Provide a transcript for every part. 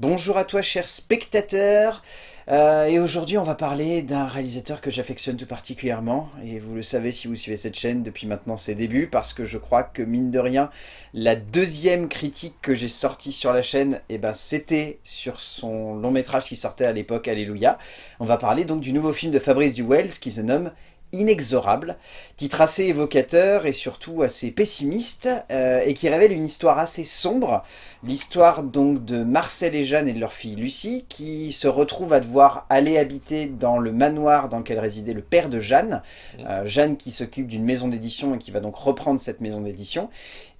Bonjour à toi cher spectateur, euh, et aujourd'hui on va parler d'un réalisateur que j'affectionne tout particulièrement, et vous le savez si vous suivez cette chaîne depuis maintenant ses débuts, parce que je crois que mine de rien, la deuxième critique que j'ai sortie sur la chaîne, eh ben, c'était sur son long métrage qui sortait à l'époque, Alléluia. On va parler donc du nouveau film de Fabrice Duwels qui se nomme inexorable, titre assez évocateur et surtout assez pessimiste, euh, et qui révèle une histoire assez sombre, l'histoire donc de Marcel et Jeanne et de leur fille Lucie, qui se retrouvent à devoir aller habiter dans le manoir dans lequel résidait le père de Jeanne, euh, Jeanne qui s'occupe d'une maison d'édition et qui va donc reprendre cette maison d'édition,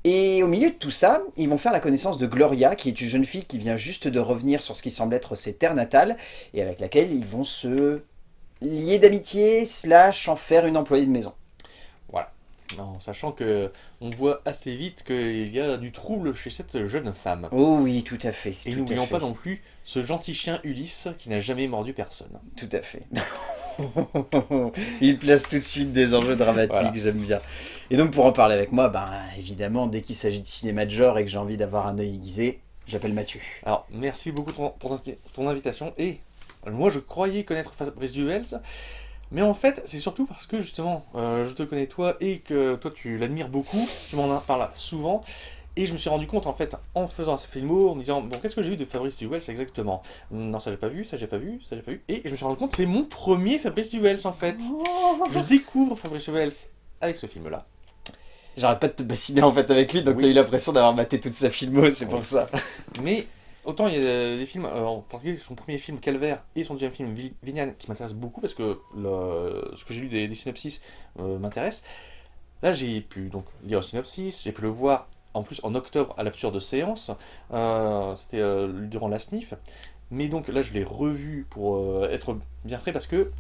et au milieu de tout ça, ils vont faire la connaissance de Gloria, qui est une jeune fille qui vient juste de revenir sur ce qui semble être ses terres natales, et avec laquelle ils vont se lié d'amitié slash en faire une employée de maison. Voilà. En sachant que on voit assez vite qu'il y a du trouble chez cette jeune femme. Oh oui, tout à fait. Et n'oublions pas non plus ce gentil chien Ulysse qui n'a jamais mordu personne. Tout à fait. Il place tout de suite des enjeux dramatiques, j'aime bien. Et donc pour en parler avec moi, ben évidemment, dès qu'il s'agit de cinéma de genre et que j'ai envie d'avoir un œil aiguisé, j'appelle Mathieu. Alors, merci beaucoup pour ton invitation et moi, je croyais connaître Fabrice Duels, mais en fait, c'est surtout parce que, justement, euh, je te connais toi, et que toi, tu l'admires beaucoup, tu m'en parles souvent, et je me suis rendu compte, en fait, en faisant ce filmo, en me disant, bon, qu'est-ce que j'ai vu de Fabrice Duels exactement? Non, ça j'ai pas vu, ça j'ai pas vu, ça j'ai pas vu, et je me suis rendu compte, c'est mon premier Fabrice Duels, en fait. Oh. Je découvre Fabrice Duels avec ce film-là. J'arrête pas de te bassiner, en fait, avec lui, donc tu t'as eu l'impression d'avoir maté toute sa filmo, c'est pour ça. Mais Autant il y a des films, euh, en particulier son premier film Calvaire et son deuxième film Vignan qui m'intéressent beaucoup parce que ce que j'ai lu des, synopsis euh, m'intéresse. Là j'ai pu donc lire le synopsis, j'ai pu le voir en plus en octobre à l'absurde séance, euh, c'était durant la SNIF. Mais donc là je l'ai revu pour être bien frais parce que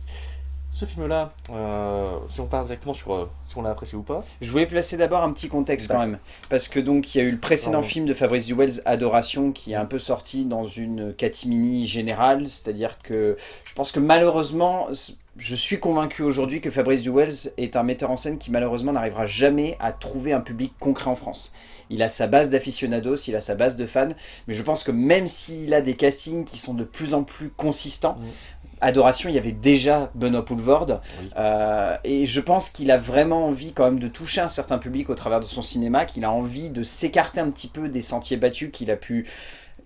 ce film-là, euh, si on parle directement sur euh, si on l'a apprécié ou pas. Je voulais placer d'abord un petit contexte quand même, parce que donc il y a eu le précédent film de Fabrice Duwels, Adoration, qui est un peu sorti dans une catimini générale, c'est-à-dire que je pense que malheureusement, je suis convaincu aujourd'hui que Fabrice Duwels est un metteur en scène qui malheureusement n'arrivera jamais à trouver un public concret en France. Il a sa base d'aficionados, il a sa base de fans, mais je pense que même s'il a des castings qui sont de plus en plus consistants, mm. Adoration, il y avait déjà Benoît Poulvord. Euh, et je pense qu'il a vraiment envie quand même de toucher un certain public au travers de son cinéma, qu'il a envie de s'écarter un petit peu des sentiers battus qu'il a pu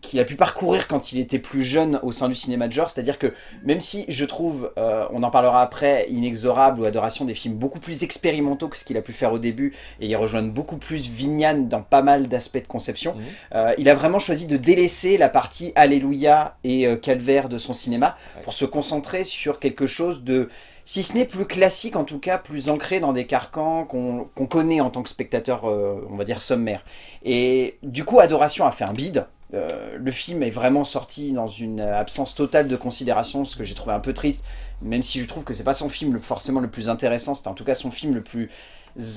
qu'il a pu parcourir quand il était plus jeune au sein du cinéma de genre, c'est-à-dire que même si je trouve, euh, on en parlera après, Inexorable ou Adoration, des films beaucoup plus expérimentaux que ce qu'il a pu faire au début, et il rejoignent beaucoup plus Vignan dans pas mal d'aspects de conception, mhm. euh, il a vraiment choisi de délaisser la partie Alléluia et euh, Calvaire de son cinéma pour se concentrer sur quelque chose de si ce n'est plus classique, en tout cas plus ancré dans des carcans qu'on connaît en tant que spectateur, on va dire sommaire. Et du coup, Adoration a fait un bide, euh, le film est vraiment sorti dans une absence totale de considération, ce que j'ai trouvé un peu triste, même si je trouve que c'est pas son film forcément le plus intéressant, c'est en tout cas son film le plus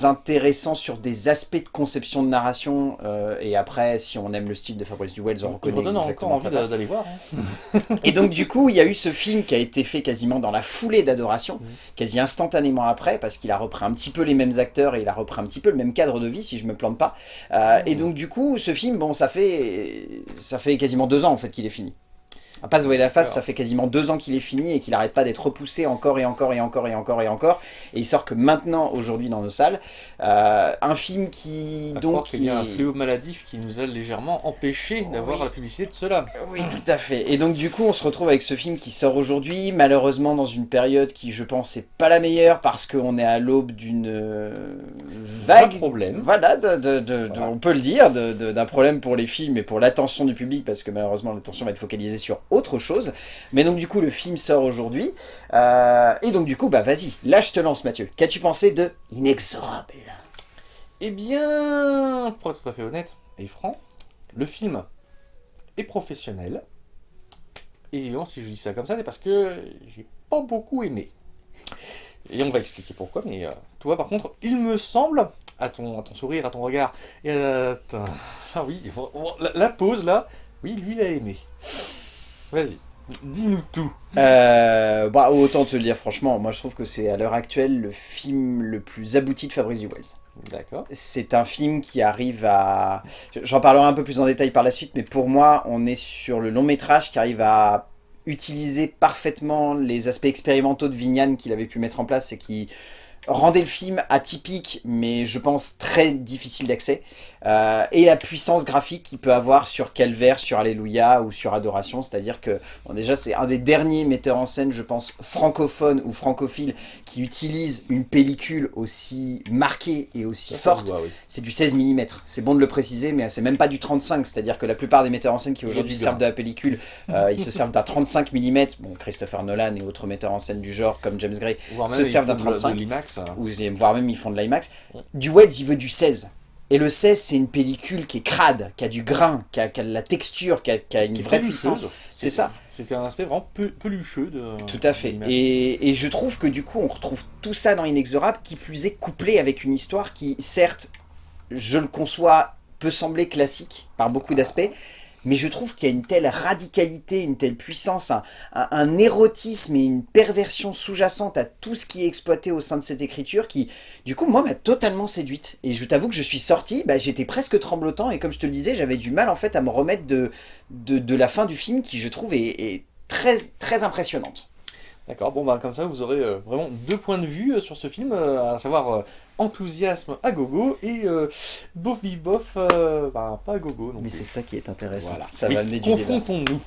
intéressant sur des aspects de conception de narration euh, et après si on aime le style de Fabrice Duwels on reconnaît on encore envie d'aller voir hein. et donc du coup il y a eu ce film qui a été fait quasiment dans la foulée d'adoration mm. quasi instantanément après parce qu'il a repris un petit peu les mêmes acteurs et il a repris un petit peu le même cadre de vie si je me plante pas euh, et mm. donc du coup ce film bon ça fait ça fait quasiment deux ans en fait qu'il est fini à pas se voir la face, ça fait quasiment deux ans qu'il est fini et qu'il n'arrête pas d'être repoussé encore et encore et encore et encore et encore. Et il sort que maintenant, aujourd'hui, dans nos salles. Euh, un film qui... donc il y a un fléau maladif qui nous a légèrement empêché d'avoir la publicité de cela. Oui, tout à fait. Et donc du coup, on se retrouve avec ce film qui sort aujourd'hui, malheureusement dans une période qui, je pense, n'est pas la meilleure parce qu'on est à l'aube d'une euh, vague... problème. Voilà, on peut le dire, d'un problème pour les films et pour l'attention du public parce que malheureusement l'attention va être focalisée sur autre chose. Mais donc du coup, le film sort aujourd'hui. Euh, et donc du coup, bah vas-y, là je te lance Mathieu. Qu'as-tu pensé de Inexorable? Eh bien, pour être tout à fait honnête et franc, le film est professionnel. Et évidemment, si je dis ça comme ça, c'est parce que j'ai pas beaucoup aimé. Et on va expliquer pourquoi, mais euh, toi par contre, il me semble, à ton, sourire, à ton regard, et à Ah oui, la, la pause là, oui, lui il a aimé. Vas-y, dis-nous tout. Euh, bah, autant te le dire franchement, moi je trouve que c'est à l'heure actuelle le film le plus abouti de Fabrice Duwels. D'accord. C'est un film qui arrive à... J'en parlerai un peu plus en détail par la suite, mais pour moi, on est sur le long métrage qui arrive à utiliser parfaitement les aspects expérimentaux de Vignan qu'il avait pu mettre en place et qui rendait le film atypique, mais je pense très difficile d'accès. Euh, et la puissance graphique qu'il peut avoir sur Calvaire, sur Alléluia ou sur Adoration, c'est-à-dire que bon, déjà c'est un des derniers metteurs en scène, je pense, francophone ou francophile qui utilise une pellicule aussi marquée et aussi Ça, forte. oui. C'est du 16 mm, c'est bon de le préciser, mais c'est même pas du 35, c'est-à-dire que la plupart des metteurs en scène qui aujourd'hui servent de grain. la pellicule, euh, ils se servent d'un 35 mm, bon Christopher Nolan et autres metteurs en scène du genre comme James Gray, se servent d'un font de- 35. de hein. ou voire même ils font de l'IMAX. Du Wells, il veut du 16. Et le 16, c'est une pellicule qui est crade, qui a du grain, qui a, qui a de la texture, qui a, qui a une qui vraie puissance. C'est ça. C'était un aspect vraiment peu- pelucheux de. Tout à fait. Et, et je trouve que du coup, on retrouve tout ça dans Inexorable, qui plus est couplé avec une histoire qui, certes, je le conçois, peut sembler classique par beaucoup d'aspects, mais je trouve qu'il y a une telle radicalité, une telle puissance, un, érotisme et une perversion sous-jacente à tout ce qui est exploité au sein de cette écriture qui, du coup, moi, m'a totalement séduite. Et je t'avoue que je suis sorti, bah, j'étais presque tremblotant, et comme je te le disais, j'avais du mal, en fait, à me remettre de, de, de la fin du film, qui, je trouve, est, est très, très impressionnante. D'accord, bon bah comme ça vous aurez euh, vraiment deux points de vue euh, sur ce film, euh, à savoir euh, enthousiasme à gogo et euh, bof bif bof, euh, bah, pas à gogo. non Mais c'est ça qui est intéressant. Voilà. Ça Oui, va amener du débat. Confrontons-nous.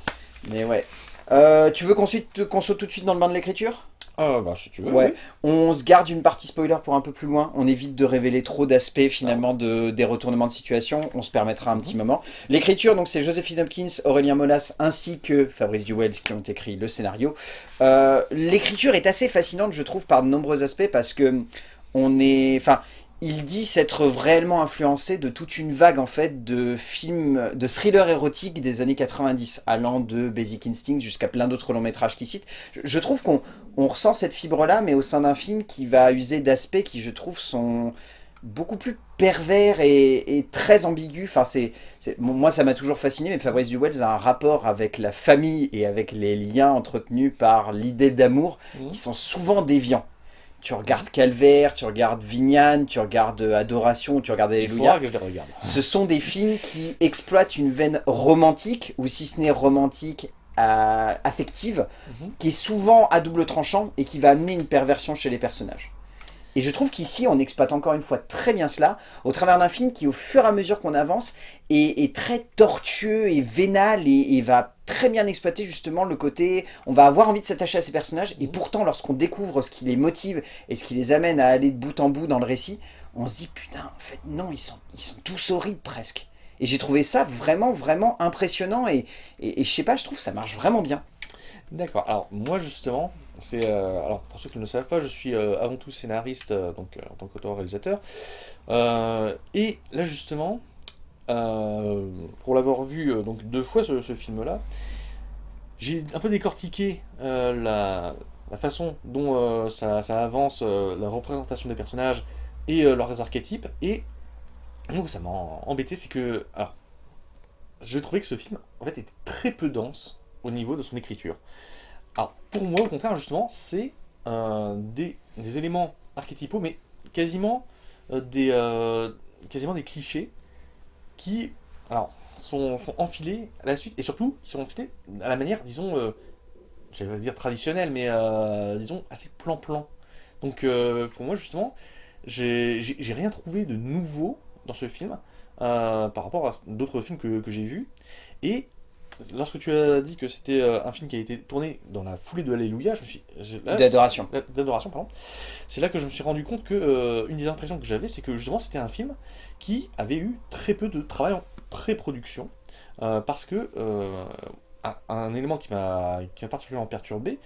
Mais ouais. Euh, tu veux qu'on saute tout de suite dans le bain de l'écriture? Ah bah si tu veux. Ouais. On se garde une partie spoiler pour un peu plus loin. On évite de révéler trop d'aspects finalement de, des retournements de situation. On se permettra un petit moment. L'écriture, donc c'est Joséphine Hopkins, Aurélien Molas ainsi que Fabrice Duwels qui ont écrit le scénario. Euh, L'écriture est assez fascinante, je trouve, par de nombreux aspects parce que on est, enfin, il dit s'être réellement influencé de toute une vague en fait de films, de thrillers érotiques des années 90, allant de Basic Instinct jusqu'à plein d'autres longs métrages qu'il cite. Je, trouve qu'on on ressent cette fibre-là, mais au sein d'un film qui va user d'aspects qui, je trouve, sont beaucoup plus pervers et, et très ambigus. Enfin, c'est, bon, moi, ça m'a toujours fasciné, mais Fabrice Duwels a un rapport avec la famille et avec les liens entretenus par l'idée d'amour Mhm. qui sont souvent déviants. Tu regardes Calvaire, tu regardes Vignan, tu regardes Adoration, tu regardes Alléluia. faudra que je les regarde. Ce sont des films qui exploitent une veine romantique, ou si ce n'est romantique, euh, affective, Mhm. qui est souvent à double tranchant et qui va amener une perversion chez les personnages. Et je trouve qu'ici, on exploite encore une fois très bien cela, au travers d'un film qui, au fur et à mesure qu'on avance, est, est très tortueux et vénal et, et va très bien exploiter justement le côté... On va avoir envie de s'attacher à ces personnages, et Mhm. pourtant, lorsqu'on découvre ce qui les motive et ce qui les amène à aller de bout en bout dans le récit, on se dit, putain, en fait, non, ils sont, ils sont tous horribles presque. Et j'ai trouvé ça vraiment, vraiment impressionnant, et, et, et je sais pas, je trouve que ça marche vraiment bien. D'accord. Alors moi justement, c'est euh, alors pour ceux qui ne le savent pas, je suis euh, avant tout scénariste euh, donc en tant qu'auteur-réalisateur. Et là justement, pour l'avoir vu donc deux fois ce, film-là, j'ai un peu décortiqué la, façon dont ça, ça avance, la représentation des personnages et leurs archétypes. Et donc ça m'a embêté, c'est que alors je trouvais que ce film en fait était très peu dense au niveau de son écriture. Alors, pour moi, au contraire, justement, c'est euh, des, éléments archétypaux, mais quasiment, euh, des, euh, quasiment des clichés qui alors, sont, sont enfilés à la suite, et surtout, ils sont enfilés à la manière, disons, j'allais dire traditionnelle, mais disons, assez plan-plan. Donc, pour moi, justement, j'ai rien trouvé de nouveau dans ce film par rapport à d'autres films que, que j'ai vus. Et lorsque tu as dit que c'était euh, un film qui a été tourné dans la foulée de Alléluia, je me suis. D'adoration. d'adoration, pardon. C'est là que je me suis rendu compte que euh, une des impressions que j'avais, c'est que justement c'était un film qui avait eu très peu de travail en pré-production, euh, parce que euh, un, un élément qui m'a qui m'a particulièrement perturbé,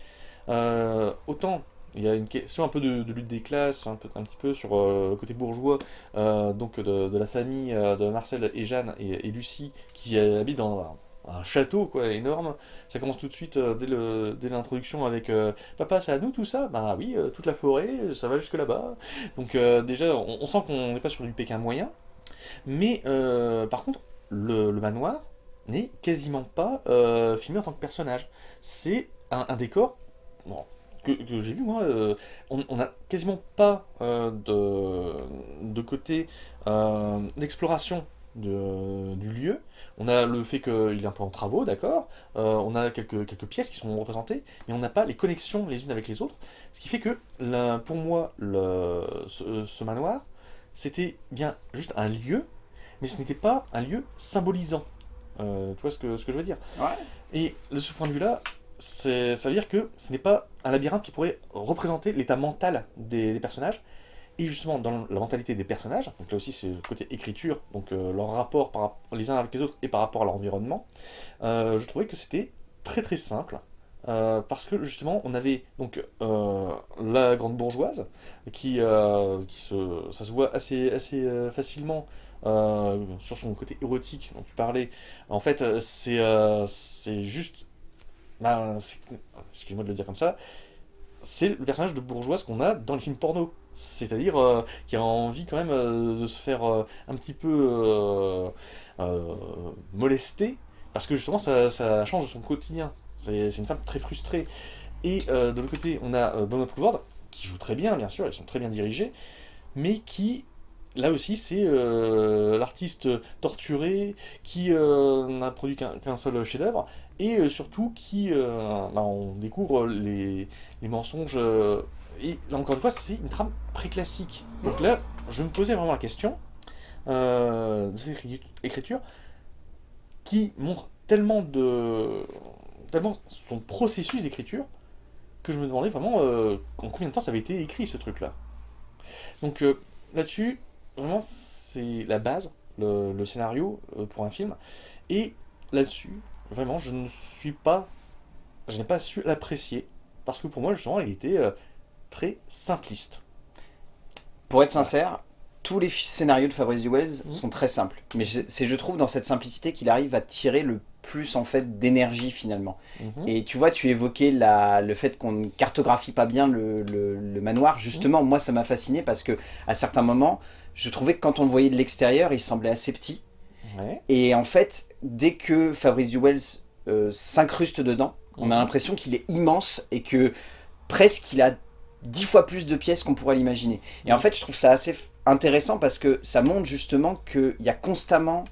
autant il y a une question un peu de, de lutte des classes, un, peu, un petit peu sur euh, le côté bourgeois, euh, donc de, de la famille euh, de Marcel et Jeanne et, et Lucie qui habitent dans un, château quoi énorme. Ça commence tout de suite euh, dès l'introduction avec euh, Papa, c'est à nous tout ça? Bah oui, euh, toute la forêt, ça va jusque là-bas. Donc déjà, on, sent qu'on n'est pas sur du Pékin moyen. Mais par contre, le, manoir n'est quasiment pas filmé en tant que personnage. C'est un, décor, que, j'ai vu, moi, on n'a quasiment pas de, côté d'exploration de- du lieu. On a le fait qu'il est un peu en travaux, d'accord. Euh, on a quelques, quelques pièces qui sont représentées, mais on n'a pas les connexions les unes avec les autres. Ce qui fait que, pour moi, le, ce, ce manoir, c'était bien juste un lieu, mais ce n'était pas un lieu symbolisant. Euh, tu vois ce que, ce que je veux dire? Ouais. Et de ce point de vue-là, ça veut dire que ce n'est pas un labyrinthe qui pourrait représenter l'état mental des, des personnages. Et justement, dans la mentalité des personnages, donc là aussi c'est le côté écriture, donc euh, leur rapport par, les uns avec les autres et par rapport à leur environnement, euh, je trouvais que c'était très très simple. euh, parce que justement, on avait donc la grande bourgeoise qui, qui se, ça se voit assez, assez facilement sur son côté érotique dont tu parlais. En fait, c'est juste ben, excuse-moi de le dire comme ça, c'est le personnage de bourgeoise qu'on a dans les films porno. C'est-à-dire euh, qui a envie quand même euh, de se faire euh, un petit peu molester, parce que justement ça, ça change de son quotidien. C'est une femme très frustrée. Et de l'autre côté, on a Donald Pleasant, qui joue très bien, bien sûr, ils sont très bien dirigés, mais qui, là aussi, c'est l'artiste torturé, qui n'a produit qu'un seul chef-d'œuvre, et euh, surtout qui, euh, bah, on découvre les, les mensonges. euh, et là encore une fois, c'est une trame très classique. Donc là, je me posais vraiment la question de cette écri- écriture qui montre tellement de tellement son processus d'écriture que je me demandais vraiment en combien de temps ça avait été écrit ce truc-là. Donc euh, là-dessus, vraiment, c'est la base, le, le scénario pour un film. Et là-dessus, vraiment, je ne suis pas. Je n'ai pas su l'apprécier. Parce que pour moi, justement, il était euh, très simpliste. Pour être sincère, tous les scénarios de Fabrice Duwels Mhm. sont très simples. Mais c'est, je trouve, dans cette simplicité qu'il arrive à tirer le plus, en fait, d'énergie, finalement. Mhm. Et tu vois, tu évoquais la, le fait qu'on ne cartographie pas bien le, le- le manoir. Justement, moi, ça m'a fasciné parce que à certains moments, je trouvais que quand on le voyait de l'extérieur, il semblait assez petit. Ouais. Et en fait, dès que Fabrice Duwels euh, s'incruste dedans, on a Mhm. l'impression qu'il est immense et que presque il a dix fois plus de pièces qu'on pourrait l'imaginer. Et en fait, je trouve ça assez intéressant parce que ça montre justement qu'il y a constamment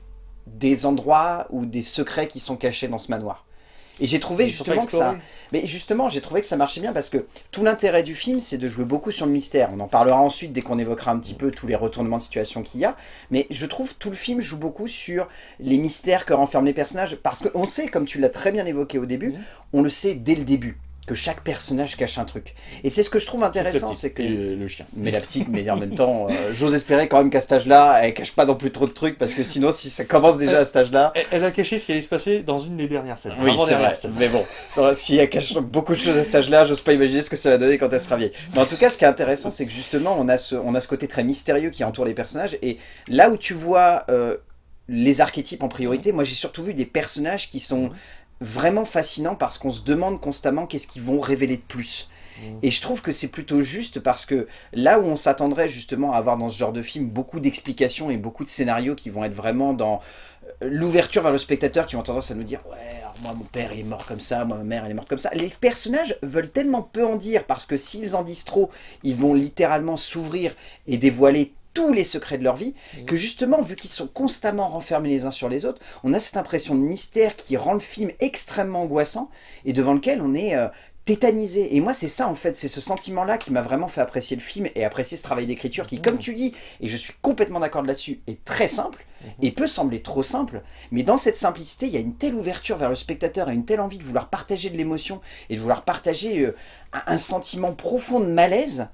des endroits ou des secrets qui sont cachés dans ce manoir. Et j'ai trouvé justement que ça... Mais justement, j'ai trouvé que ça marchait bien parce que tout l'intérêt du film, c'est de jouer beaucoup sur le mystère. On en parlera ensuite dès qu'on évoquera un petit peu tous les retournements de situation qu'il y a. Mais je trouve tout le film joue beaucoup sur les mystères que renferment les personnages. Parce qu'on sait, comme tu l'as très bien évoqué au début, on le sait dès le début, que chaque personnage cache un truc. Et c'est ce que je trouve intéressant, c'est que... et le, le chien. Mais la petite, mais en même temps, euh, j'ose espérer quand même qu'à cet âge-là, elle cache pas non plus trop de trucs, parce que sinon, si ça commence déjà à cet âge-là, Elle, elle a caché ce qui allait se passer dans une des dernières scènes. oui, c'est vrai. Mais bon, si elle cache beaucoup de choses à cet âge-là, j'ose pas imaginer ce que ça va donner quand elle sera vieille. Mais en tout cas, ce qui est intéressant, c'est que justement, on a ce, on a ce côté très mystérieux qui entoure les personnages. Et là où tu vois euh, les archétypes en priorité, moi j'ai surtout vu des personnages qui sont vraiment fascinants parce qu'on se demande constamment qu'est-ce qu'ils vont révéler de plus. Mhm. Et je trouve que c'est plutôt juste parce que là où on s'attendrait justement à avoir dans ce genre de film beaucoup d'explications et beaucoup de scénarios qui vont être vraiment dans euh, l'ouverture vers le spectateur, qui vont tendance à nous dire ouais, alors moi mon père il est mort comme ça, moi ma mère elle est morte comme ça. Les personnages veulent tellement peu en dire parce que s'ils en disent trop, ils vont littéralement s'ouvrir et dévoiler tous les secrets de leur vie, Mhm. que justement, vu qu'ils sont constamment renfermés les uns sur les autres, on a cette impression de mystère qui rend le film extrêmement angoissant et devant lequel on est euh, tétanisé. Et moi, c'est ça en fait, c'est ce sentiment-là qui m'a vraiment fait apprécier le film et apprécier ce travail d'écriture qui, comme tu dis, et je suis complètement d'accord là-dessus, est très simple et peut sembler trop simple, mais dans cette simplicité, il y a une telle ouverture vers le spectateur et une telle envie de vouloir partager de l'émotion et de vouloir partager euh, un, un sentiment profond de malaise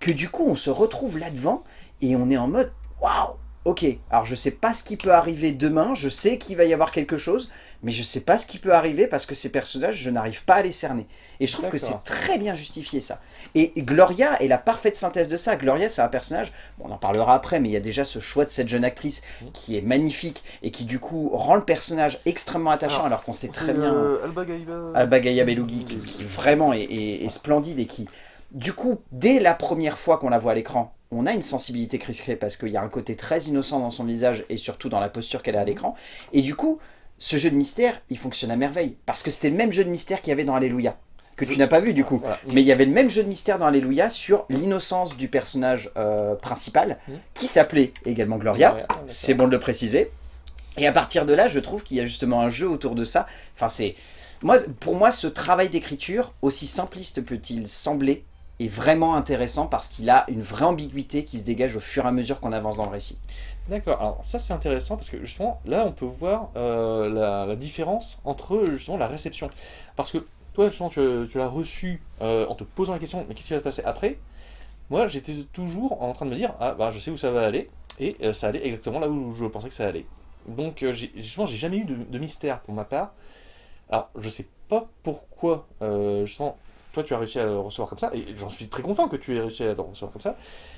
que du coup, on se retrouve là-devant et on est en mode waouh Ok, alors je sais pas ce qui peut arriver demain, je sais qu'il va y avoir quelque chose, mais je sais pas ce qui peut arriver parce que ces personnages, je n'arrive pas à les cerner. Et je trouve que c'est très bien justifié ça. Et Gloria est la parfaite synthèse de ça. Gloria, c'est un personnage, bon, on en parlera après, mais il y a déjà ce choix de cette jeune actrice qui est magnifique et qui du coup rend le personnage extrêmement attachant alors, Alors, qu'on sait très bien... euh, Alba Gaïba. Alba Belugi qui, qui vraiment est, est- est splendide et qui, du coup, dès la première fois qu'on la voit à l'écran, on a une sensibilité Clay parce qu'il y a un côté très innocent dans son visage et surtout dans la posture qu'elle a à l'écran. Et du coup, ce jeu de mystère, il fonctionne à merveille parce que c'était le même jeu de mystère qu'il y avait dans Alléluia. que tu n'as pas vu du coup. Voilà. Mais il y avait le même jeu de mystère dans Alléluia sur l'innocence du personnage euh, principal, Mhm. qui s'appelait également Gloria. Gloria. C'est bon de le préciser. Et à partir de là, je trouve qu'il y a justement un jeu autour de ça. Enfin, c'est... Moi, pour moi, ce travail d'écriture, aussi simpliste peut-il sembler, est vraiment intéressant parce qu'il a une vraie ambiguïté qui se dégage au fur et à mesure qu'on avance dans le récit. D'accord, alors ça c'est intéressant parce que justement là on peut voir euh, la, différence entre justement la réception. Parce que toi justement tu, l'as reçu euh, en te posant la question mais qu'est-ce qui va se passer après? Moi j'étais toujours en train de me dire ah bah je sais où ça va aller et euh, ça allait exactement là où je pensais que ça allait. Donc justement j'ai jamais eu de, mystère pour ma part. Alors je sais pas pourquoi justement toi tu as réussi à le recevoir comme ça et j'en suis très content que tu aies réussi à le recevoir comme ça.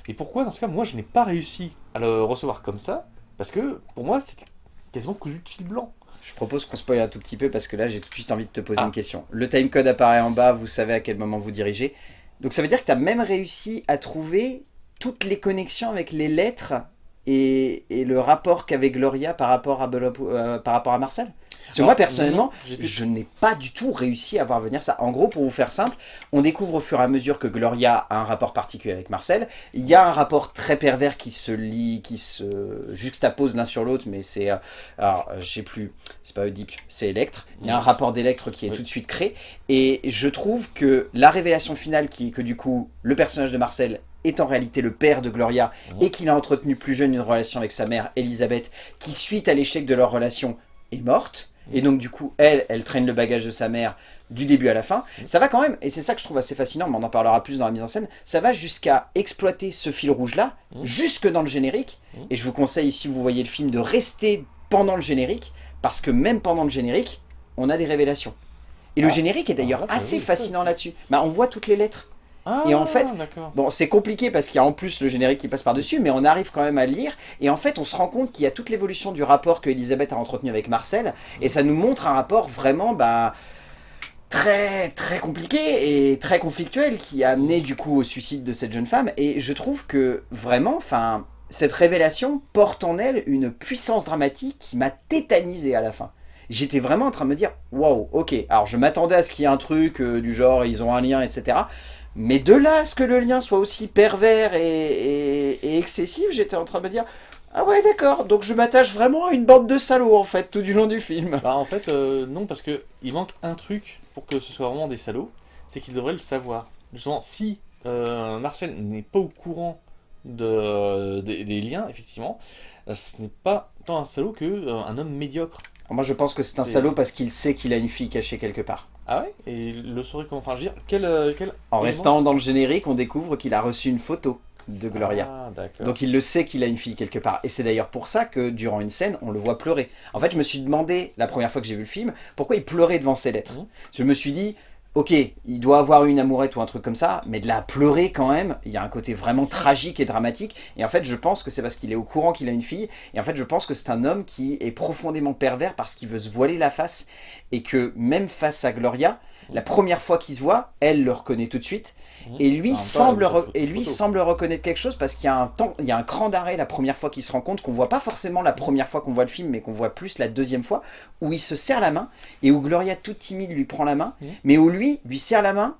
Et pourquoi dans ce cas moi je n'ai pas réussi à le recevoir comme ça? Parce que pour moi c'était quasiment cousu de fil blanc. Je propose qu'on spoil un tout petit peu parce que là, j'ai tout de suite envie de te poser Ah. une question. Le timecode apparaît en bas, vous savez à quel moment vous dirigez. Donc ça veut dire que tu as même réussi à trouver toutes les connexions avec les lettres et, et le rapport qu'avait Gloria par rapport à, Belo- euh, par rapport à Marcel? Parce que moi, personnellement, je n'ai pas du tout réussi à voir venir ça. En gros, pour vous faire simple, on découvre au fur et à mesure que Gloria a un rapport particulier avec Marcel. Il y a un rapport très pervers qui se lie, qui se juxtapose l'un sur l'autre, mais c'est... euh, alors, euh, je sais plus, c'est pas Oedipe, c'est Electre. Il y a un rapport d'Electre qui est Oui. tout de suite créé. Et je trouve que la révélation finale, qui est que du coup, le personnage de Marcel est en réalité le père de Gloria et qu'il a entretenu plus jeune une relation avec sa mère, Elisabeth, qui suite à l'échec de leur relation est morte. Et donc du coup, elle, elle traîne le bagage de sa mère du début à la fin. Ça va quand même, et c'est ça que je trouve assez fascinant, mais on en parlera plus dans la mise en scène, ça va jusqu'à exploiter ce fil rouge-là, Mhm. jusque dans le générique. Mhm. Et je vous conseille, si vous voyez le film, de rester pendant le générique, parce que même pendant le générique, on a des révélations. Et le Ah. générique est d'ailleurs Ah, assez oui, fascinant là-dessus. Bah, on voit toutes les lettres. Ah, Et en fait- d'accord. Bon, c'est compliqué parce qu'il y a en plus le générique qui passe par-dessus, mais on arrive quand même à le lire. Et en fait, on se rend compte qu'il y a toute l'évolution du rapport que Elisabeth a entretenu avec Marcel. Et ça nous montre un rapport vraiment bah, très très compliqué et très conflictuel qui a amené du coup au suicide de cette jeune femme. Et je trouve que vraiment, enfin, cette révélation porte en elle une puissance dramatique qui m'a tétanisé à la fin. J'étais vraiment en train de me dire, waouh, ok, alors je m'attendais à ce qu'il y ait un truc euh, du genre, ils ont un lien, etc. Mais de là à ce que le lien soit aussi pervers et, et- et excessif, j'étais en train de me dire Ah ouais d'accord, donc je m'attache vraiment à une bande de salauds en fait tout du long du film. Bah en fait euh, non parce que il manque un truc pour que ce soit vraiment des salauds, c'est qu'ils devraient le savoir. Justement si euh, Marcel n'est pas au courant de, des- des liens effectivement, euh, ce n'est pas tant un salaud que euh, un homme médiocre. Moi je pense que c'est un salaud parce qu'il sait qu'il a une fille cachée quelque part. Ah ouais Et le saurait comment Enfin je veux dire quel euh, quel En restant dans le générique, on découvre qu'il a reçu une photo de Gloria. Ah d'accord. Donc il le sait qu'il a une fille quelque part. Et c'est d'ailleurs pour ça que durant une scène, on le voit pleurer. En fait, je me suis demandé, la première fois que j'ai vu le film, pourquoi il pleurait devant ses lettres. Mhm. Je me suis dit, ok, il doit avoir une amourette ou un truc comme ça, mais de la pleurer quand même, il y a un côté vraiment tragique et dramatique. Et en fait, je pense que c'est parce qu'il est au courant qu'il a une fille. Et en fait, je pense que c'est un homme qui est profondément pervers parce qu'il veut se voiler la face. Et que même face à Gloria, la première fois qu'il se voit, elle le reconnaît tout de suite. Mhm. Et lui, temps, semble, et lui photo. semble reconnaître quelque chose parce qu'il y a un temps, il y a un cran d'arrêt la première fois qu'il se rend compte qu'on voit pas forcément la première fois qu'on voit le film, mais qu'on voit plus la deuxième fois où il se serre la main et où Gloria toute timide lui prend la main, Mhm. mais où lui lui serre la main,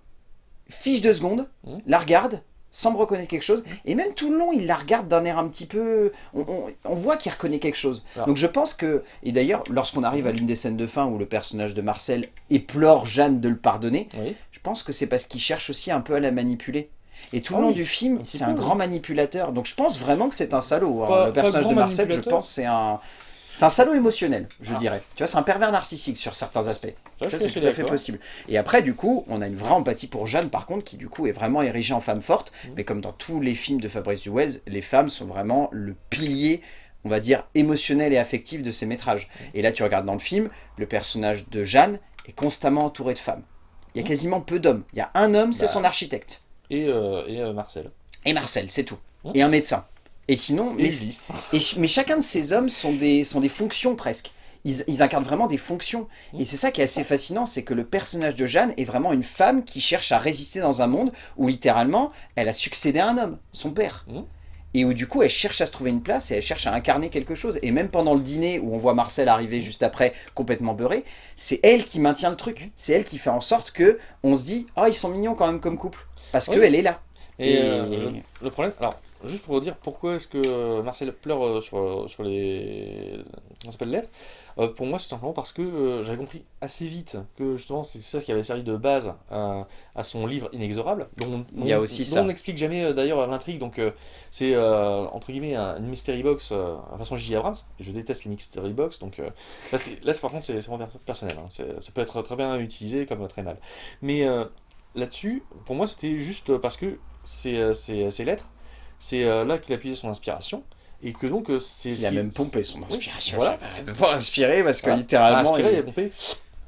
fiche deux secondes, Mhm. la regarde, semble reconnaître quelque chose et même tout le long il la regarde d'un air un petit peu, on, on- on voit qu'il reconnaît quelque chose. Ah. Donc je pense que et d'ailleurs lorsqu'on arrive à l'une des scènes de fin où le personnage de Marcel éplore Jeanne de le pardonner, Oui. Je pense que c'est parce qu'il cherche aussi un peu à la manipuler. Et tout le Ah long oui, du film, c'est un grand manipulateur. Donc je pense vraiment que c'est un salaud. hein. Pas- le personnage de Marcel, je pense, c'est un... C'est un salaud émotionnel, je Ah. dirais. Tu vois, c'est un pervers narcissique sur certains aspects. Ça, c'est tout à fait possible. Et après, du coup, on a une vraie empathie pour Jeanne, par contre, qui du coup est vraiment érigée en femme forte. Mhm. Mais comme dans tous les films de Fabrice Duwels, les femmes sont vraiment le pilier, on va dire, émotionnel et affectif de ces métrages. Mhm. Et là, tu regardes dans le film, le personnage de Jeanne est constamment entouré de femmes. Il y a Mhm. quasiment peu d'hommes. Il y a un homme, c'est Bah. son architecte. Et, euh, et euh, Marcel. Et Marcel, c'est tout. Mhm. Et un médecin. Et sinon, Et mais, Ulysse. et ch- mais chacun de ces hommes sont des, sont des fonctions presque. Ils, ils incarnent vraiment des fonctions. Mhm. Et c'est ça qui est assez fascinant, c'est que le personnage de Jeanne est vraiment une femme qui cherche à résister dans un monde où littéralement, elle a succédé à un homme, son père. Et où du coup elle cherche à se trouver une place et elle cherche à incarner quelque chose. Et même pendant le dîner où on voit Marcel arriver juste après, complètement beurré, c'est elle qui maintient le truc. C'est elle qui fait en sorte que on se dit « Ah, ils sont mignons quand même comme couple ». Parce qu'elle est là. Et, euh, le, problème, alors, juste pour vous dire pourquoi est-ce que Marcel pleure euh, sur, sur les... On s'appelle lettres euh, pour moi, c'est simplement parce que euh, j'avais compris assez vite que justement c'est ça qui avait servi de base à, son livre Inexorable, dont, Il y a aussi ça. on n'explique jamais euh, d'ailleurs l'intrigue, donc c'est entre guillemets une mystery box à façon J. Abrams, je déteste les mystery box, donc là, là par contre c'est vraiment personnel, hein. ça peut être très bien utilisé comme très mal. Mais là-dessus, pour moi c'était juste parce que ces lettres, c'est là qu'il a puisé son inspiration, et que donc euh, c'est... Il a même pompé son inspiration, voilà. pas inspiré parce que littéralement... Inspiré, il... a pompé.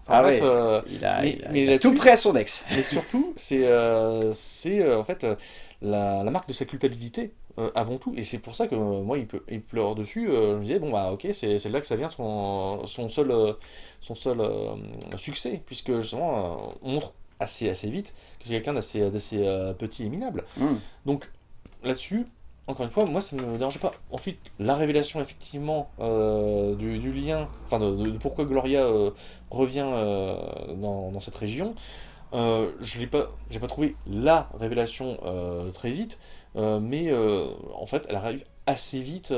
ah ouais, euh, il a, mais, tout prêt à son ex. Mais surtout, c'est euh, c'est en fait la, la, marque de sa culpabilité avant tout, et c'est pour ça que moi il, peut, il pleure dessus. je me disais bon bah ok, c'est là que ça vient son, son seul son seul succès, puisque justement on montre assez assez vite que c'est quelqu'un d'assez petit et minable. Hmm. Donc là-dessus, encore une fois, moi ça ne me dérange pas. Ensuite, la révélation effectivement euh, du, lien, enfin de, pourquoi Gloria euh, revient euh, dans, cette région, je n'ai pas, pas trouvé la révélation très vite, mais en fait elle arrive assez vite,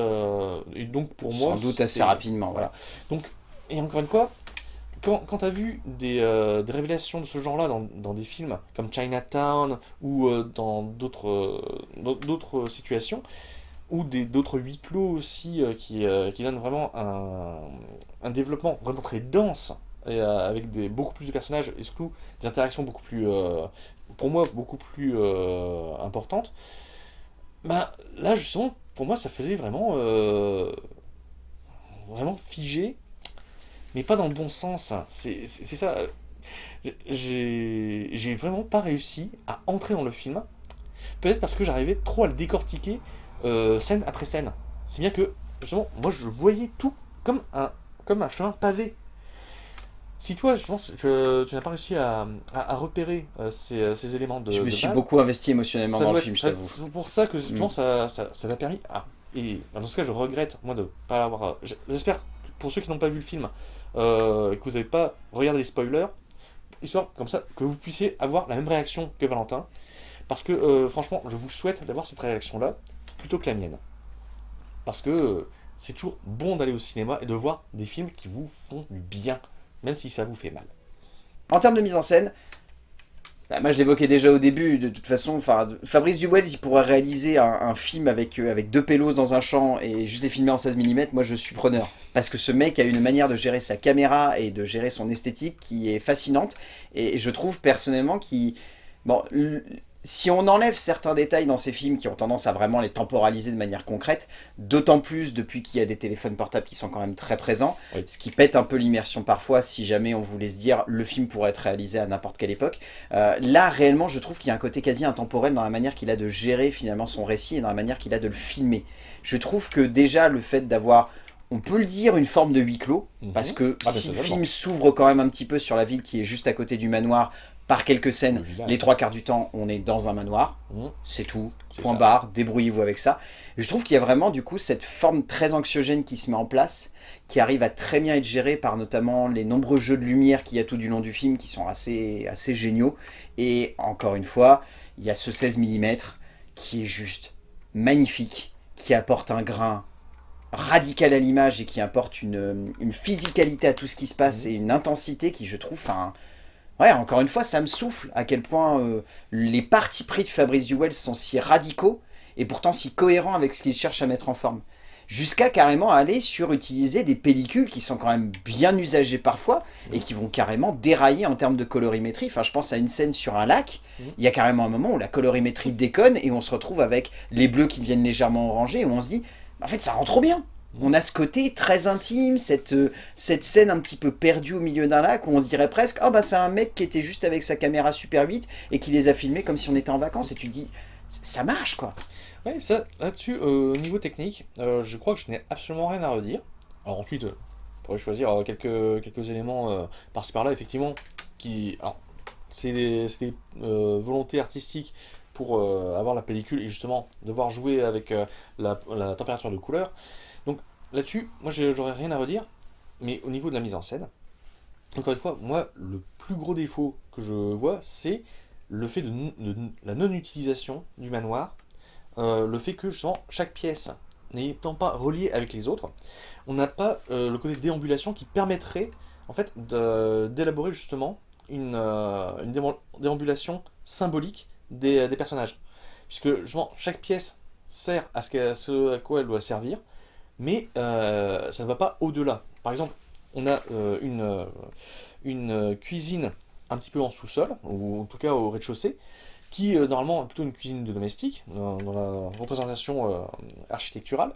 et donc pour moi... Sans doute assez rapidement, voilà. Donc, et encore une fois, quand, quand tu as vu euh, des, révélations de ce genre-là dans, des films comme Chinatown ou euh, dans d'autres situations, ou d'autres huis clos aussi euh, qui, donnent vraiment un, développement vraiment très dense, avec des, beaucoup plus de personnages et surtout des interactions beaucoup plus, pour moi, beaucoup plus importantes, bah, là justement, pour moi ça faisait vraiment, vraiment figé mais pas dans le bon sens. C'est ça. J'ai vraiment pas réussi à entrer dans le film. Peut-être parce que j'arrivais trop à le décortiquer euh, scène après scène. C'est bien que, justement, moi je voyais tout comme un, comme un chemin pavé. Si toi, je pense que tu n'as pas réussi à, à, repérer euh, ces, euh, ces, éléments de Je me suis beaucoup investi émotionnellement dans le film, je t'avoue. C'est pour ça que je pense mm. ça, ça, m'a permis... Ah, et dans ce cas, je regrette, moi, de pas l'avoir... J'espère, pour ceux qui n'ont pas vu le film, euh, que vous n'avez pas regardé les spoilers, histoire comme ça que vous puissiez avoir la même réaction que Valentin. Parce que euh, franchement, je vous souhaite d'avoir cette réaction-là plutôt que la mienne. Parce que euh, c'est toujours bon d'aller au cinéma et de voir des films qui vous font du bien, même si ça vous fait mal. En termes de mise en scène, moi je l'évoquais déjà au début, de toute façon, Fabrice Duwells il pourrait réaliser un, film avec, euh, avec deux pélos dans un champ et juste les filmer en 16 mm, moi je suis preneur. Parce que ce mec a une manière de gérer sa caméra et de gérer son esthétique qui est fascinante et je trouve personnellement qu'il... Bon, si on enlève certains détails dans ces films qui ont tendance à vraiment les temporaliser de manière concrète, d'autant plus depuis qu'il y a des téléphones portables qui sont quand même très présents, ce qui pète un peu l'immersion parfois si jamais on voulait se dire le film pourrait être réalisé à n'importe quelle époque. Euh, là, réellement, je trouve qu'il y a un côté quasi intemporel dans la manière qu'il a de gérer finalement son récit et dans la manière qu'il a de le filmer. Je trouve que déjà le fait d'avoir on peut le dire, une forme de huis clos, mhm. parce que ah, si le film s'ouvre quand même un petit peu sur la ville qui est juste à côté du manoir, par quelques scènes, les trois quarts du temps, on est dans un manoir, mmh. c'est tout, point barre, débrouillez-vous avec ça. je trouve qu'il y a vraiment du coup cette forme très anxiogène qui se met en place, qui arrive à très bien être gérée par notamment les nombreux jeux de lumière qu'il y a tout du long du film, qui sont assez, assez géniaux. Et encore une fois, il y a ce 16 mm qui est juste magnifique, qui apporte un grain radical à l'image et qui apporte une, une, physicalité à tout ce qui se passe mmh. et une intensité qui je trouve... Ouais, encore une fois, ça me souffle à quel point euh, les partis pris de Fabrice Duwell sont si radicaux et pourtant si cohérents avec ce qu'il cherche à mettre en forme. Jusqu'à carrément aller sur utiliser des pellicules qui sont quand même bien usagées parfois et qui vont carrément dérailler en termes de colorimétrie. Enfin, je pense à une scène sur un lac, mmh. il y a carrément un moment où la colorimétrie déconne et on se retrouve avec les bleus qui deviennent légèrement orangés et on se dit, en fait, ça rend trop bien on a ce côté très intime, cette, euh, cette scène un petit peu perdue au milieu d'un lac où on se dirait presque « Oh bah c'est un mec qui était juste avec sa caméra Super 8 et qui les a filmés comme si on était en vacances. » Et tu te dis « Ça marche quoi !» Ouais, là-dessus, euh, au niveau technique, euh, je crois que je n'ai absolument rien à redire. Alors ensuite, on pourrait choisir quelques, éléments par-ci par-là, effectivement, qui... C'est des, volontés artistiques pour avoir la pellicule et justement devoir jouer avec la température de couleur. Là-dessus, moi j'aurais rien à redire, mais au niveau de la mise en scène, encore une fois, moi le plus gros défaut que je vois, c'est le fait de, la non-utilisation du manoir, euh, le fait que justement chaque pièce n'étant pas reliée avec les autres, on n'a pas euh, le côté déambulation qui permettrait en fait d'élaborer justement une, euh, déambulation symbolique des, personnages. Puisque justement chaque pièce sert à ce, qu'elle- ce à quoi elle doit servir, mais euh, ça ne va pas au-delà. Par exemple, on a euh, une, euh, cuisine un petit peu en sous-sol, ou en tout cas au rez-de-chaussée, qui normalement est plutôt une cuisine de domestique, dans, la représentation architecturale,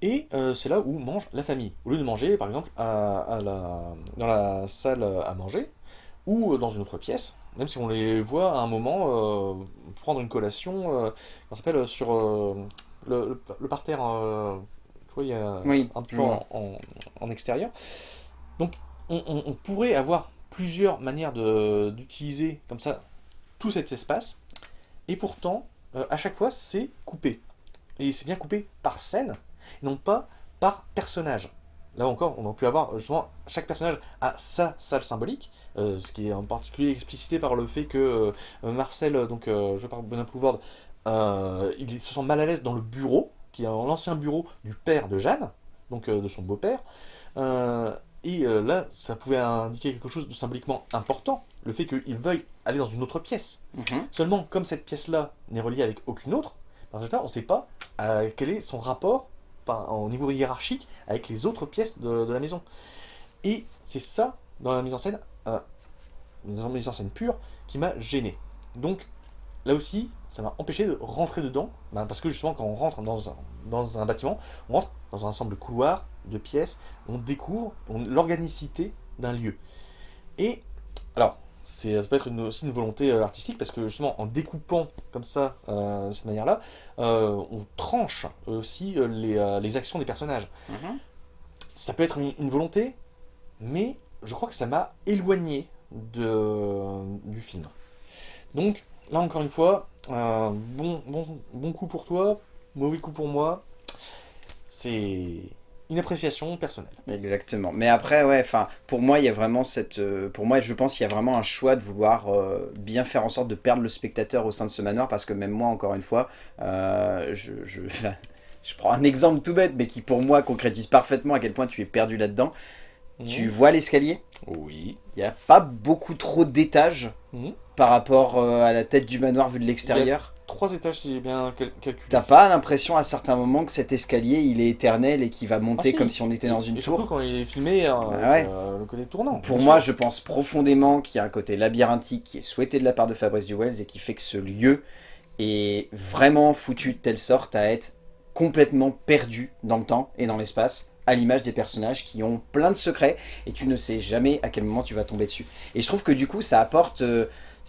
et c'est là où mange la famille. Au lieu de manger, par exemple, dans la salle à manger, ou dans une autre pièce, même si on les voit à un moment prendre une collation, ça s'appelle, sur le, le- parterre, tu vois, il y a Oui, un je en, extérieur. Donc, on, on- on pourrait avoir plusieurs manières d'utiliser comme ça tout cet espace, et pourtant, euh, à chaque fois, c'est coupé. Et c'est bien coupé par scène, non pas par personnage. Là encore, on a pu avoir justement chaque personnage a sa salle symbolique, euh, ce qui est en particulier explicité par le fait que euh, Marcel, donc euh, joué par Benoît Poulvord, euh, il se sent mal à l'aise dans le bureau, qui est l'ancien bureau du père de Jeanne, donc euh, de son beau-père. Euh, et euh, là, ça pouvait indiquer quelque chose de symboliquement important, le fait qu'il veuille aller dans une autre pièce. Mhm. Seulement, comme cette pièce-là n'est reliée avec aucune autre, par on ne sait pas quel est son rapport par- au niveau hiérarchique avec les autres pièces de, de la maison. Et c'est ça, dans la mise en scène, dans la mise en scène pure, qui m'a gêné. Donc, là aussi, ça m'a empêché de rentrer dedans, ben, parce que justement, quand on rentre dans un, dans un bâtiment, on rentre dans un ensemble de couloirs, de pièces, on découvre l'organicité d'un lieu. Et, alors, ça peut être une- aussi une volonté euh, artistique parce que justement en découpant comme ça euh, de cette manière-là, euh, on tranche aussi les, les actions des personnages. Mhm. Ça peut être une, une volonté, mais je crois que ça m'a éloigné de, du film. Donc là encore une fois, euh, bon, bon, bon coup pour toi, mauvais coup pour moi. C'est une appréciation personnelle. Exactement. Mais après, ouais, enfin, pour moi, il y a vraiment cette... euh, pour moi, je pense qu'il y a vraiment un choix de vouloir euh, bien faire en sorte de perdre le spectateur au sein de ce manoir, parce que même moi, encore une fois, euh, je, je, je prends un exemple tout bête, mais qui pour moi concrétise parfaitement à quel point tu es perdu là-dedans. Tu vois l'escalier? Oui. Il n'y a pas beaucoup trop d'étages Mhm. Par rapport euh, à la tête du manoir vu de l'extérieur. Trois étages si j'ai bien cal- calculé. T'as pas l'impression à certains moments que cet escalier il est éternel et qu'il va monter Ah, si. comme si on était dans Et- une et surtout tour quand il est filmé, euh, Bah ouais. euh, le côté tournant. Pour moi, sûr. je pense profondément qu'il y a un côté labyrinthique qui est souhaité de la part de Fabrice Duwells et qui fait que ce lieu est vraiment foutu de telle sorte à être complètement perdu dans le temps et dans l'espace, à l'image des personnages qui ont plein de secrets et tu ne sais jamais à quel moment tu vas tomber dessus. Et je trouve que du coup, ça apporte, euh,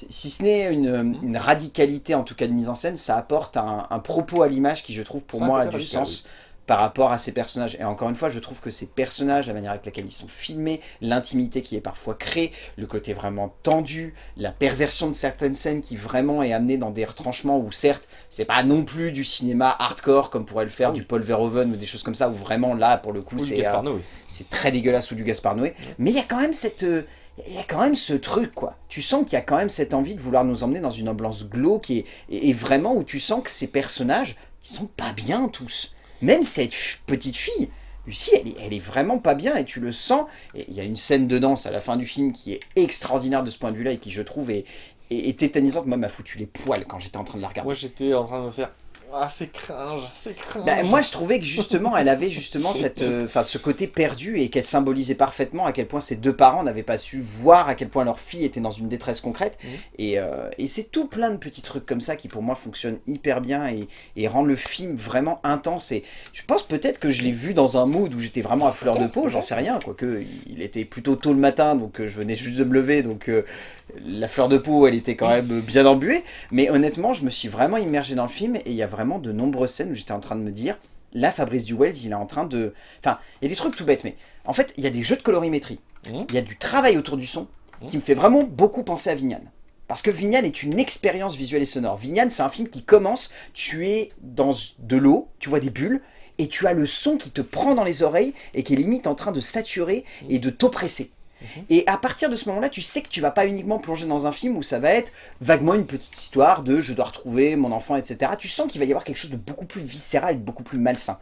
si ce n'est une, une radicalité en tout cas de mise en scène, ça apporte un, un propos à l'image qui, je trouve, pour moi, a du sens par rapport à ces personnages. Et encore une fois, je trouve que ces personnages, la manière avec laquelle ils sont filmés, l'intimité qui est parfois créée, le côté vraiment tendu, la perversion de certaines scènes qui vraiment est amenée dans des retranchements où certes, c'est pas non plus du cinéma hardcore comme pourrait le faire Oui. du Paul Verhoeven ou des choses comme ça, où vraiment là, pour le coup, c'est euh, c'est très dégueulasse ou du Gaspard Noé. Mais il y a quand même cette... euh, il y a quand même ce truc, quoi. Tu sens qu'il y a quand même cette envie de vouloir nous emmener dans une ambiance glauque et, et, vraiment où tu sens que ces personnages, ils sont pas bien tous. Même cette petite fille, Lucie, elle est, elle est vraiment pas bien et tu le sens. Et il y a une scène de danse à la fin du film qui est extraordinaire de ce point de vue-là et qui, je trouve, est, est, est tétanisante. Moi, m'a foutu les poils quand j'étais en train de la regarder. Moi j'étais en train de me faire Ah c'est cringe, c'est cringe. Bah, moi, je trouvais que justement, elle avait justement cette, euh, ce côté perdu et qu'elle symbolisait parfaitement à quel point ses deux parents n'avaient pas su voir à quel point leur fille était dans une détresse concrète. Mhm. Et, euh, et c'est tout plein de petits trucs comme ça qui, pour moi, fonctionnent hyper bien et, et rendent le film vraiment intense. Et je pense peut-être que je l'ai vu dans un mood où j'étais vraiment à fleur de peau, j'en sais rien, quoique il était plutôt tôt le matin, donc euh, je venais juste de me lever, donc la fleur de peau, elle était quand même bien embuée. Mais honnêtement, je me suis vraiment immergé dans le film et il y a vraiment de nombreuses scènes où j'étais en train de me dire, là, Fabrice Duwells, il est en train de... Enfin, il y a des trucs tout bêtes, mais en fait, il y a des jeux de colorimétrie, Mhm. il y a du travail autour du son Mhm. qui me fait vraiment beaucoup penser à Vignane. Parce que Vignal est une expérience visuelle et sonore. Vignal, c'est un film qui commence, tu es dans de l'eau, tu vois des bulles, et tu as le son qui te prend dans les oreilles et qui est limite en train de saturer et de t'oppresser. Mhm. Et à partir de ce moment-là, tu sais que tu vas pas uniquement plonger dans un film où ça va être vaguement une petite histoire de « je dois retrouver mon enfant », etc. Tu sens qu'il va y avoir quelque chose de beaucoup plus viscéral, de beaucoup plus malsain.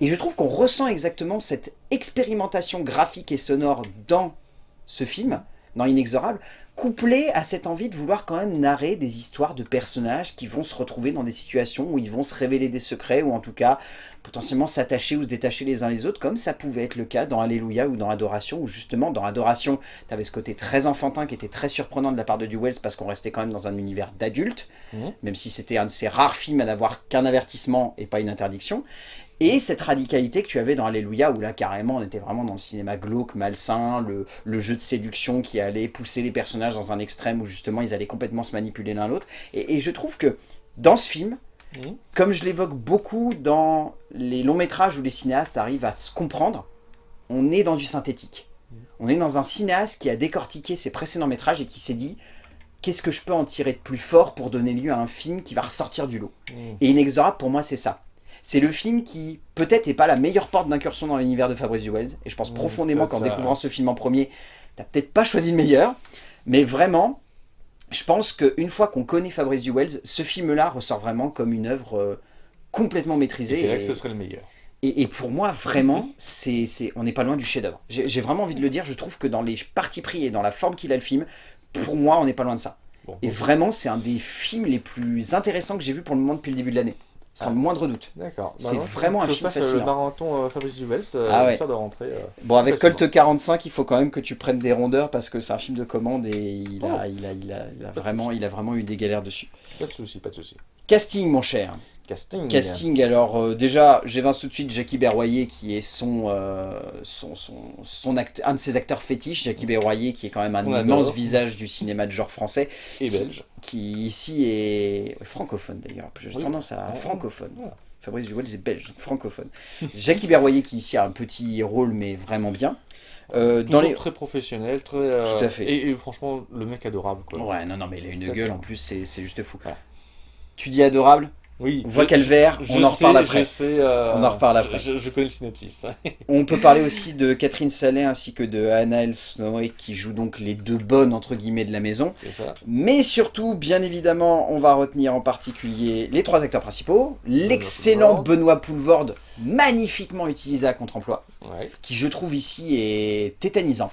Et je trouve qu'on ressent exactement cette expérimentation graphique et sonore dans ce film, dans Inexorable, couplé à cette envie de vouloir quand même narrer des histoires de personnages qui vont se retrouver dans des situations où ils vont se révéler des secrets, ou en tout cas potentiellement s'attacher ou se détacher les uns les autres, comme ça pouvait être le cas dans Alléluia ou dans Adoration, où justement dans Adoration, tu avais ce côté très enfantin qui était très surprenant de la part de Duwells parce qu'on restait quand même dans un univers d'adultes, mmh. même si c'était un de ces rares films à n'avoir qu'un avertissement et pas une interdiction. Et cette radicalité que tu avais dans Alléluia, où là carrément on était vraiment dans le cinéma glauque, malsain, le, jeu de séduction qui allait pousser les personnages dans un extrême où justement ils allaient complètement se manipuler l'un l'autre. Et, je trouve que dans ce film, mhm. comme je l'évoque beaucoup dans les longs métrages où les cinéastes arrivent à se comprendre, on est dans du synthétique. Mhm. On est dans un cinéaste qui a décortiqué ses précédents métrages et qui s'est dit qu'est-ce que je peux en tirer de plus fort pour donner lieu à un film qui va ressortir du lot? Mhm. Et Inexorable, pour moi, c'est ça. C'est le film qui, peut-être, n'est pas la meilleure porte d'incursion dans l'univers de Fabrice Wells. Et je pense mmh, profondément qu'en découvrant ce film en premier, t'as peut-être pas choisi le meilleur. Mais vraiment, je pense qu'une fois qu'on connaît Fabrice Wells, ce film-là ressort vraiment comme une œuvre euh, complètement maîtrisée. C'est vrai que ce serait le meilleur. Et, pour moi, vraiment, c'est, on n'est pas loin du chef-d'œuvre. J'ai vraiment envie de le dire, je trouve que dans les parties pris et dans la forme qu'il a le film, pour moi, on n'est pas loin de ça. et vraiment, c'est un des films les plus intéressants que j'ai vu pour le moment depuis le début de l'année sans le moindre doute. D'accord. C'est bah vraiment un film fascinant. le marathon euh, Fabrice Duvels, euh, ah ouais. de rentrer. Euh, bon, avec Colt 45, il faut quand même que tu prennes des rondeurs parce que c'est un film de commande et il, a, oh. il, a, il, a, il a vraiment, il a vraiment eu des galères dessus. Pas de souci, pas de souci. Casting, mon cher. Casting. Casting, alors euh, déjà, j'évince tout de suite Jackie Berroyer qui est son, euh, son, son, son un de ses acteurs fétiches, Jackie Berroyer qui est quand même un immense visage du cinéma de genre français. Et belge. Qui ici est francophone d'ailleurs, j'ai tendance à... francophone. Fabrice Duwell est belge, donc francophone. Jackie Berroyer qui ici a un petit rôle mais vraiment bien. Euh, dans les... très professionnel, très... Tout à fait. Et, franchement, le mec adorable. Quoi. Ouais, non, non, mais il a une gueule en plus, c'est juste fou. Tu dis adorable oui, voit Calvaire, on en reparle après. Euh, on en reparle après. Je, connais le synopsis. on peut parler aussi de Catherine Sallet ainsi que de Anna Elsnoe qui jouent donc les deux bonnes entre guillemets de la maison. Ça. Mais surtout, bien évidemment, on va retenir en particulier les trois acteurs principaux. L'excellent Benoît Poulvorde, magnifiquement utilisé à contre-emploi, qui je trouve ici est tétanisant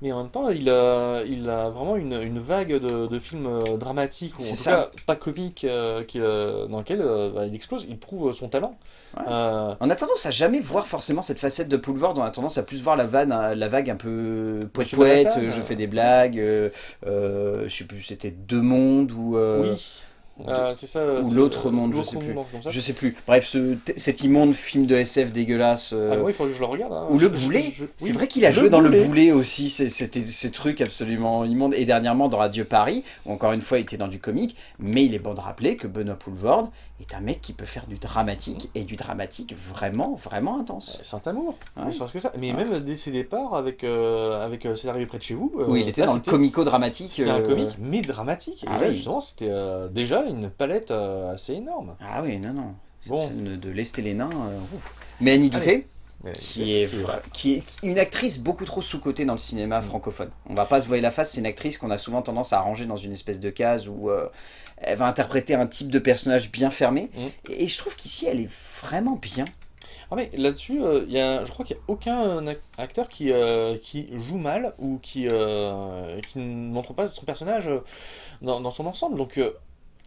mais en même temps, il a, il a vraiment une, une vague de, de, films euh, dramatiques, ou en tout cas pas comiques, euh, qui, euh, dans lesquels bah, il explose, il prouve son talent. On a tendance à jamais voir forcément cette facette de Poulvord, on a tendance à plus voir la, vanne, la vague un peu poète-poète, je fais des blagues, je sais plus, c'était Deux Mondes, ou... Oui. Euh, c'est ça. Ou l'autre monde, je sais plus. Je sais plus. Bref, ce, cet immonde film de SF dégueulasse. Euh, ah oui, il faut que je le regarde. Hein. Ou le boulet. C'est vrai qu'il a joué dans le boulet aussi. C'était ces trucs absolument immondes. Et dernièrement dans Adieu Paris, où encore une fois il était dans du comique. Mais il est bon de rappeler que Benoît Poulvord est un mec qui peut faire du dramatique, et du dramatique vraiment, vraiment intense. C'est un amour, que ça. Mais même dès ses départs avec, euh, avec euh, C'est arrivé près de chez vous. Euh, oui, il était dans le comico-dramatique. C'était un comique, mais dramatique. Ah, et là, justement, c'était déjà une palette assez énorme. Ah oui, non, non. Bon. De lester les nains. Mais Annie Douté qui est, qui est une actrice beaucoup trop sous-cotée dans le cinéma mm. francophone. On va pas se voir la face, c'est une actrice qu'on a souvent tendance à ranger dans une espèce de case où elle va interpréter un type de personnage bien fermé. Mm. Et, je trouve qu'ici, elle est vraiment bien. Ah mais là-dessus, euh, il je crois qu'il n'y a aucun acteur qui, euh, qui joue mal ou qui, euh, qui ne montre pas son personnage dans, son ensemble. Donc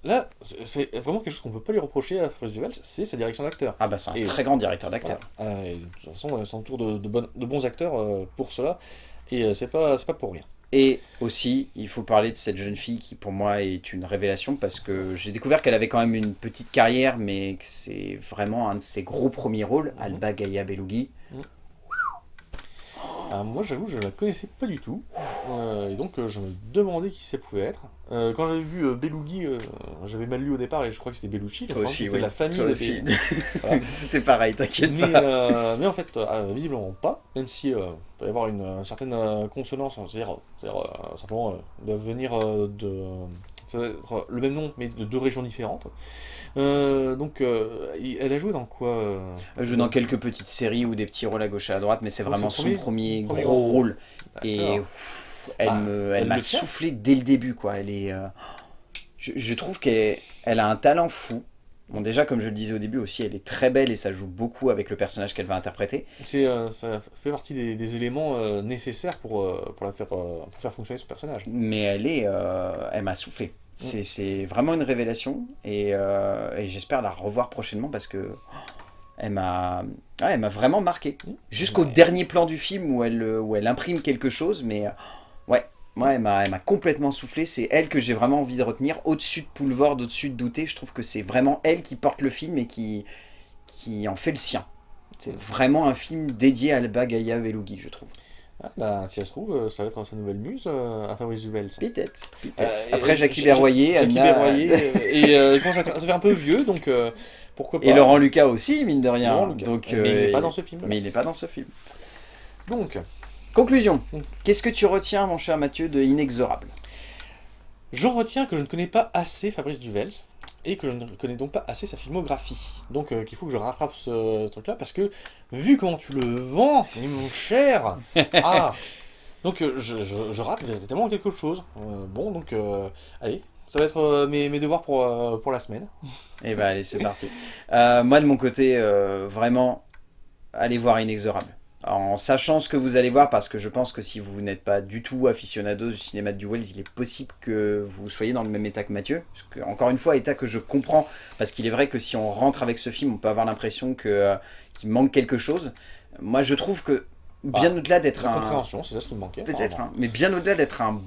là, c'est vraiment quelque chose qu'on ne peut pas lui reprocher à Fred Duval, c'est sa direction d'acteur. Ah bah c'est un très grand directeur d'acteur. de toute façon, elle s'entoure de, de, de, bons acteurs pour cela, et c'est pas, pas pour rien. Et aussi, il faut parler de cette jeune fille qui pour moi est une révélation parce que j'ai découvert qu'elle avait quand même une petite carrière mais que c'est vraiment un de ses gros premiers rôles, mhm. Alba Gaia Belugi. Ah, moi, j'avoue, je la connaissais pas du tout. Euh, et donc, euh, je me demandais qui ça pouvait être. Euh, quand j'avais vu euh, Belugi, euh, j'avais mal lu au départ et je crois que c'était Bellucci. Toi aussi, c'était oui. la famille Toi aussi. Voilà. C'était pareil, t'inquiète mais, pas. euh, mais en fait, euh, visiblement pas, même si euh, il peut y avoir une, une certaine euh, consonance, c'est-à-dire euh, simplement euh, de venir euh, de. Ça va être le même nom, mais de deux régions différentes. Euh, donc, euh, elle a joué dans quoi euh, Elle joue dans quelques petites séries ou des petits rôles à gauche et à droite, mais c'est vraiment son premier, premier gros gros rôle. Et pff, elle Ah, elle m'a soufflé dès le début, quoi. Elle est, euh, je, je trouve qu'elle elle a un talent fou. Bon, déjà, comme je le disais au début aussi, elle est très belle et ça joue beaucoup avec le personnage qu'elle va interpréter. C'est, euh, ça fait partie des, des éléments euh, nécessaires pour, euh, pour, la faire, pour faire fonctionner ce personnage. Mais elle est, elle m'a soufflé. C'est c'est vraiment une révélation et, et j'espère la revoir prochainement parce que oh, elle m'a, ouais, m'a vraiment marqué. Mm. Jusqu'au Ouais. dernier plan du film où elle, où elle imprime quelque chose, mais euh, ouais, elle m'a complètement soufflé. C'est elle que j'ai vraiment envie de retenir. Au-dessus de Poulvord, au-dessus de Douté, je trouve que c'est vraiment elle qui porte le film et qui, qui en fait le sien. C'est vraiment un film dédié à Alba Gaia Belugi, je trouve. Ah, bah, si ça se trouve, euh, ça va être sa nouvelle muse euh, à Fabrice Dubels. Peut-être. Euh, Après Jackie Ja- Berroyer, Jackie Anna- Berroyer, et euh, à se faire un peu vieux, donc pourquoi pas. Et Laurent Lucas aussi, mine de rien. Laurent Lucas. Donc, mais il n'est pas dans ce film. mais il n'est pas dans ce film. Donc, Conclusion. Qu'est-ce que tu retiens, mon cher Mathieu, de Inexorable? J'en retiens que je ne connais pas assez Fabrice Duvels et que je ne connais donc pas assez sa filmographie. Donc, euh, qu'il faut que je rattrape ce truc-là parce que, vu comment tu le vends, mon cher, ah, donc euh, je, je- je rate véritablement quelque chose. Euh, bon, donc, euh, allez, ça va être mes, mes devoirs pour, pour la semaine. Eh ben, allez, c'est parti. Moi, de mon côté, vraiment, allez voir Inexorable. En sachant ce que vous allez voir, parce que je pense que si vous n'êtes pas du tout aficionados du cinéma de Duels, il est possible que vous soyez dans le même état que Mathieu. Parce que, encore une fois, état que je comprends, parce qu'il est vrai que si on rentre avec ce film, on peut avoir l'impression euh, qu'il manque quelque chose. Moi, je trouve que, bien au-delà d'être un... compréhension, c'est ça ce qui me manquait. Peut-être, hein. mais bien au-delà d'être un,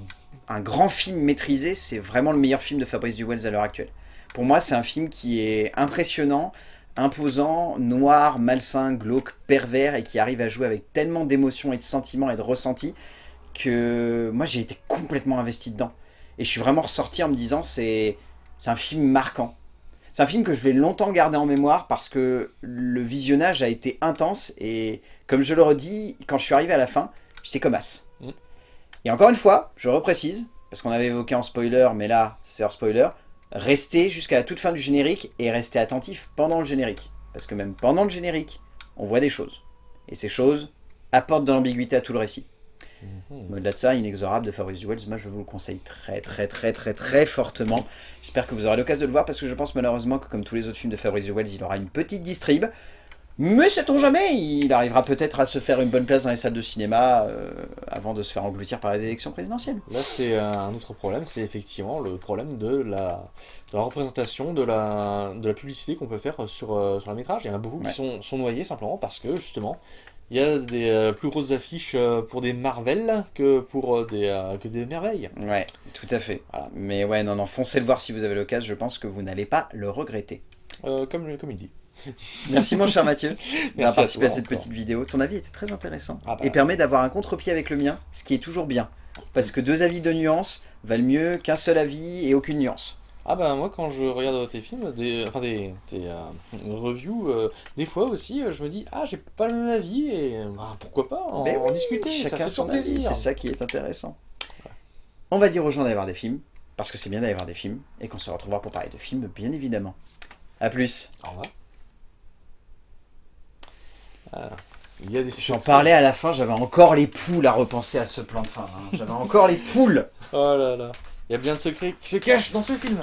un grand film maîtrisé, c'est vraiment le meilleur film de Fabrice Duwels à l'heure actuelle. Pour moi, c'est un film qui est impressionnant, imposant, noir, malsain, glauque, pervers, et qui arrive à jouer avec tellement d'émotions et de sentiments et de ressentis que moi, j'ai été complètement investi dedans. Et je suis vraiment ressorti en me disant, c'est un film marquant. C'est un film que je vais longtemps garder en mémoire parce que le visionnage a été intense et comme je le redis, quand je suis arrivé à la fin, j'étais comme as. Mm. Et encore une fois, je reprécise, parce qu'on avait évoqué en spoiler, mais là, c'est hors spoiler, restez jusqu'à la toute fin du générique et restez attentif pendant le générique. Parce que même pendant le générique, on voit des choses. Et ces choses apportent de l'ambiguïté à tout le récit. Mhm. Au-delà de ça, Inexorable de Fabrice Duwels, moi je vous le conseille très très très très très fortement. J'espère que vous aurez l'occasion de le voir parce que je pense malheureusement que comme tous les autres films de Fabrice Duwels, il aura une petite distrib. Mais sait-on jamais, il arrivera peut-être à se faire une bonne place dans les salles de cinéma euh, avant de se faire engloutir par les élections présidentielles. Là, c'est un autre problème, c'est effectivement le problème de la, de la représentation, de la, de la publicité qu'on peut faire sur, euh, sur la métrage. Il y en a beaucoup Ouais. qui sont, sont noyés simplement parce que, justement, il y a des euh, plus grosses affiches euh, pour des Marvel que pour des, que des merveilles. Ouais, tout à fait. Voilà. Mais ouais, non, non, foncez le voir si vous avez l'occasion, je pense que vous n'allez pas le regretter. Comme, comme il dit. Merci mon cher Mathieu d'avoir à participé à, cette encore. petite vidéo. Ton avis était très intéressant Ah bah. et permet d'avoir un contre-pied avec le mien, ce qui est toujours bien. Parce que deux avis de nuance valent mieux qu'un seul avis et aucune nuance. Ah bah moi quand je regarde tes films, des, enfin des, des euh, reviews, euh, des fois aussi euh, je me dis ah j'ai pas le même avis et bah, pourquoi pas en, Mais en oui, discuter, ça chacun fait son plaisir. c'est ça qui est intéressant. On va dire aux gens d'aller voir des films, parce que c'est bien d'aller voir des films, et qu'on se retrouvera pour parler de films, bien évidemment. A plus. Au revoir. Il y a des J'en parlais à la fin, j'avais encore les poules à repenser à ce plan de fin. hein. J'avais encore les poules Oh là là. Il y a bien de secrets qui se cachent dans ce film.